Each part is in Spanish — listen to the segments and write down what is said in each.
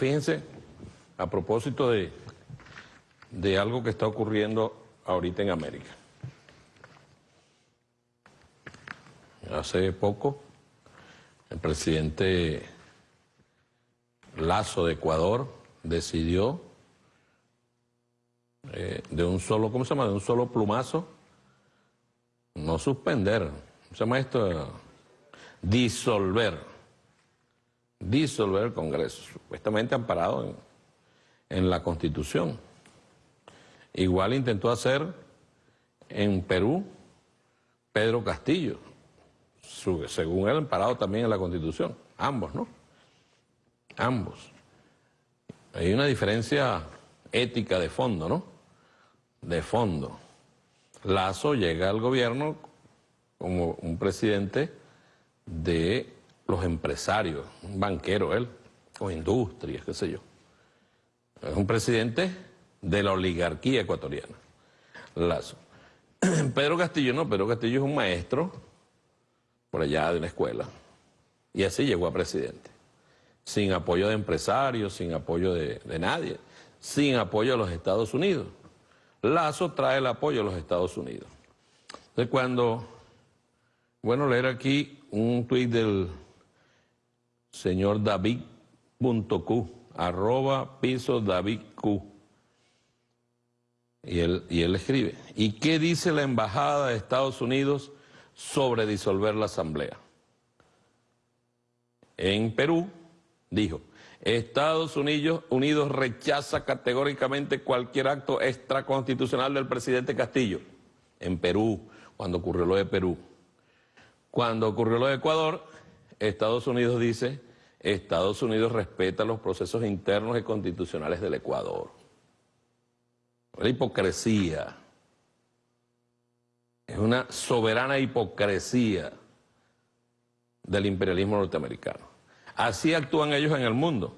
fíjense, a propósito de, de algo que está ocurriendo ahorita en América. Hace poco, el presidente Lazo de Ecuador decidió eh, de un solo, ¿cómo se llama? De un solo plumazo, no suspender, ¿cómo se llama esto? Disolver, disolver el Congreso, supuestamente amparado en, en la Constitución. Igual intentó hacer en Perú Pedro Castillo, según él amparado también en la Constitución, ambos, ¿no? Ambos. Hay una diferencia ética de fondo, ¿no? De fondo. Lazo llega al gobierno como un presidente de los empresarios, un banquero él, o industrias, qué sé yo. Es un presidente de la oligarquía ecuatoriana, Lazo. Pedro Castillo no, Pedro Castillo es un maestro por allá de una escuela. Y así llegó a presidente. Sin apoyo de empresarios, sin apoyo de, de nadie sin apoyo a los Estados Unidos. Lazo trae el apoyo a los Estados Unidos. Entonces cuando, bueno, leer aquí un tuit del señor David.q, arroba piso David Q. Y él, y él escribe, ¿y qué dice la Embajada de Estados Unidos sobre disolver la Asamblea? En Perú, dijo, Estados Unidos, Unidos rechaza categóricamente cualquier acto extraconstitucional del presidente Castillo. En Perú, cuando ocurrió lo de Perú. Cuando ocurrió lo de Ecuador, Estados Unidos dice, Estados Unidos respeta los procesos internos y constitucionales del Ecuador. La hipocresía. Es una soberana hipocresía del imperialismo norteamericano. Así actúan ellos en el mundo.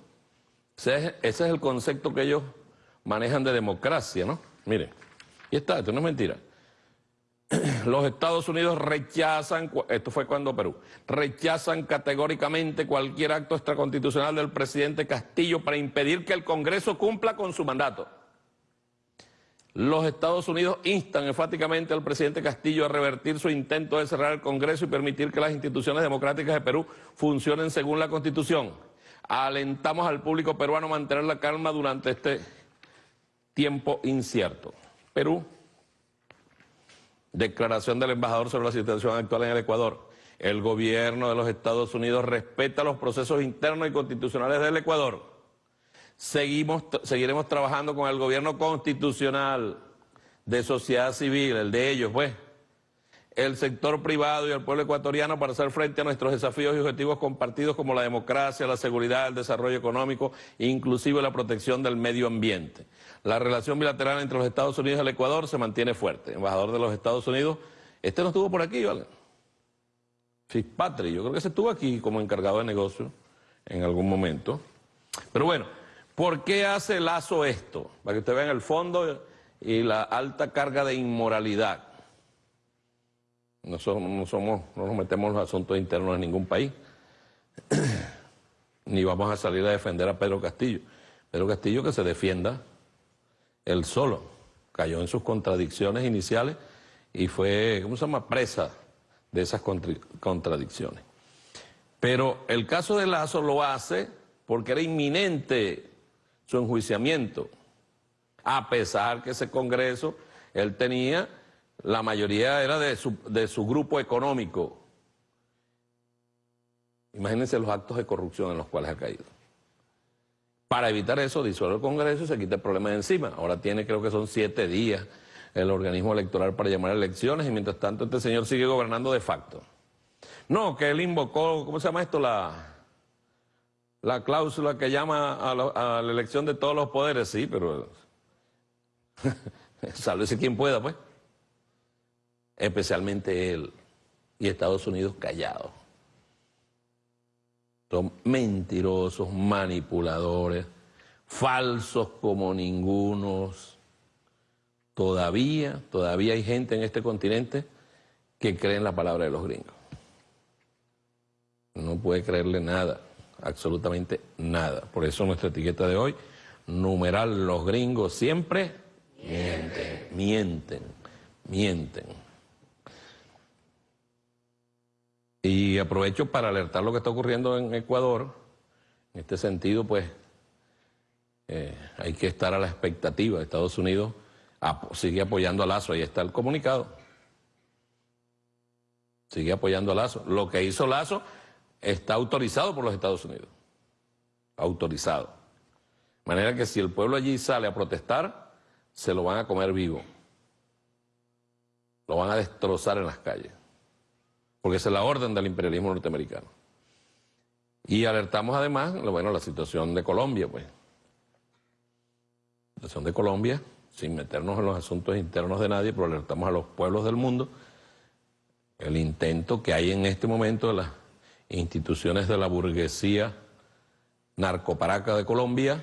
Ese es, el concepto que ellos manejan de democracia, ¿no? Miren, y está, esto no es mentira. Los Estados Unidos rechazan, esto fue cuando Perú, rechazan categóricamente cualquier acto extraconstitucional del presidente Castillo para impedir que el Congreso cumpla con su mandato. Los Estados Unidos instan enfáticamente al presidente Castillo a revertir su intento de cerrar el Congreso y permitir que las instituciones democráticas de Perú funcionen según la Constitución. Alentamos al público peruano a mantener la calma durante este tiempo incierto. Perú, declaración del embajador sobre la situación actual en el Ecuador. El gobierno de los Estados Unidos respeta los procesos internos y constitucionales del Ecuador seguimos, seguiremos trabajando con el gobierno constitucional de sociedad civil, el de ellos, pues, el sector privado y el pueblo ecuatoriano para hacer frente a nuestros desafíos y objetivos compartidos como la democracia, la seguridad, el desarrollo económico, inclusive la protección del medio ambiente. La relación bilateral entre los Estados Unidos y el Ecuador se mantiene fuerte. embajador de los Estados Unidos, este no estuvo por aquí, ¿vale? Fitzpatrick, yo creo que se estuvo aquí como encargado de negocio en algún momento. Pero bueno, ¿Por qué hace Lazo esto? Para que usted vea el fondo y la alta carga de inmoralidad. No somos, no, somos, no nos metemos en los asuntos internos de ningún país. Ni vamos a salir a defender a Pedro Castillo. Pedro Castillo que se defienda él solo. Cayó en sus contradicciones iniciales y fue, ¿cómo se llama?, presa de esas contradicciones. Pero el caso de Lazo lo hace porque era inminente su enjuiciamiento, a pesar que ese Congreso, él tenía, la mayoría era de su, de su grupo económico. Imagínense los actos de corrupción en los cuales ha caído. Para evitar eso, disuelve el Congreso y se quita el problema de encima. Ahora tiene, creo que son siete días, el organismo electoral para llamar a elecciones y mientras tanto este señor sigue gobernando de facto. No, que él invocó, ¿cómo se llama esto? La, la cláusula que llama a, la elección de todos los poderes, sí, pero sálvese quien pueda, pues. Especialmente él y Estados Unidos callados. Son mentirosos, manipuladores, falsos como ningunos. Todavía, todavía hay gente en este continente que cree en la palabra de los gringos. No puede creerle nada absolutamente nada. Por eso nuestra etiqueta de hoy, numeral los gringos siempre mienten, mienten, mienten. Y aprovecho para alertar lo que está ocurriendo en Ecuador. En este sentido, pues, eh, hay que estar a la expectativa. Estados Unidos sigue apoyando a Lazo, ahí está el comunicado. Sigue apoyando a Lazo. Lo que hizo Lazo está autorizado por los Estados Unidos. Autorizado. De manera que si el pueblo allí sale a protestar, se lo van a comer vivo. Lo van a destrozar en las calles. Porque esa es la orden del imperialismo norteamericano. Y alertamos además, bueno, la situación de Colombia, pues. La situación de Colombia, sin meternos en los asuntos internos de nadie, pero alertamos a los pueblos del mundo el intento que hay en este momento de las instituciones de la burguesía narcoparaca de Colombia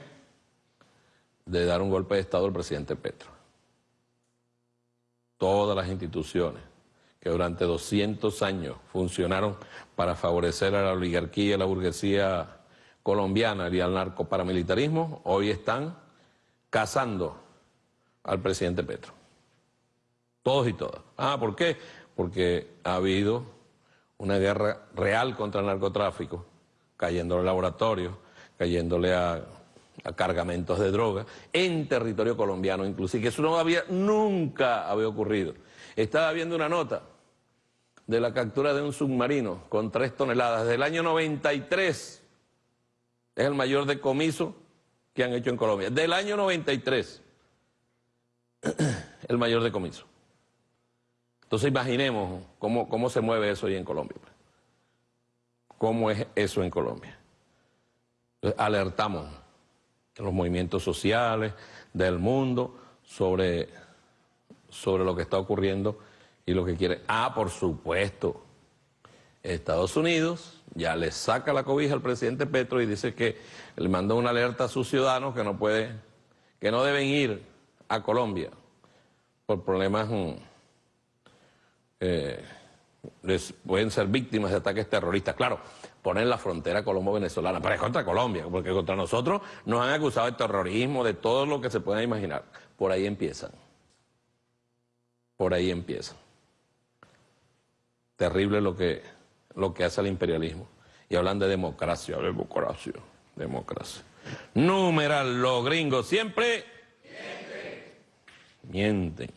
de dar un golpe de Estado al presidente Petro. Todas las instituciones que durante 200 años funcionaron para favorecer a la oligarquía y a la burguesía colombiana y al narcoparamilitarismo, hoy están cazando al presidente Petro. Todos y todas. Ah, ¿por qué? Porque ha habido una guerra real contra el narcotráfico, cayéndole a laboratorios, cayéndole a, cargamentos de droga en territorio colombiano inclusive, que eso no había, nunca había ocurrido. Estaba viendo una nota de la captura de un submarino con tres toneladas del año 93. Es el mayor decomiso que han hecho en Colombia. Del año 93. el mayor decomiso. Entonces imaginemos cómo, cómo se mueve eso ahí en Colombia. ¿Cómo es eso en Colombia? Alertamos los movimientos sociales del mundo sobre, sobre lo que está ocurriendo y lo que quiere. Ah, por supuesto, Estados Unidos ya le saca la cobija al presidente Petro y dice que le mandó una alerta a sus ciudadanos que no puede, que no deben ir a Colombia por problemas mm, eh, les pueden ser víctimas de ataques terroristas. Claro, ponen la frontera colombo-venezolana, pero es contra Colombia, porque contra nosotros nos han acusado de terrorismo, de todo lo que se pueda imaginar. Por ahí empiezan. Por ahí empiezan. Terrible lo que, lo que hace el imperialismo. Y hablan de democracia, democracia, democracia. Numeral, los gringos siempre mienten.